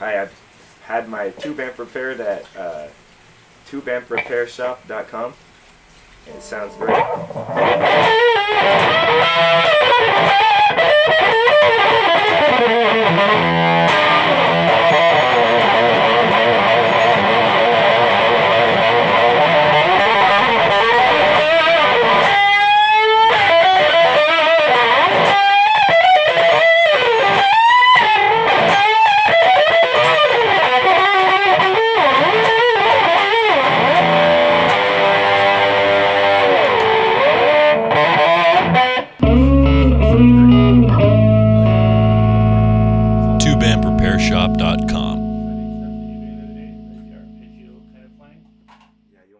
Hi, I've had my tube amp repaired at uh, tubeamprepairshop.com. And it sounds great. programrepairshop.com.